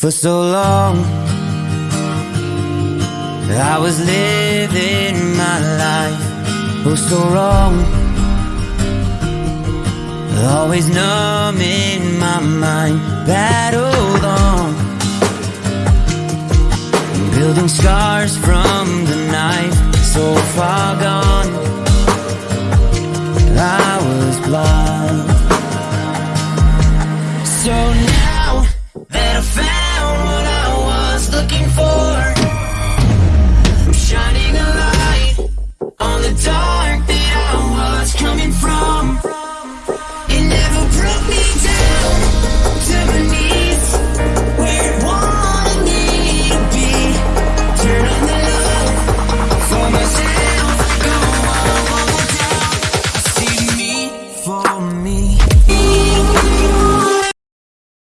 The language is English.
For so long, I was living my life. Oh, so wrong. Always numb in my mind battled on. Building scars from the knife so far gone. I was blind. for me.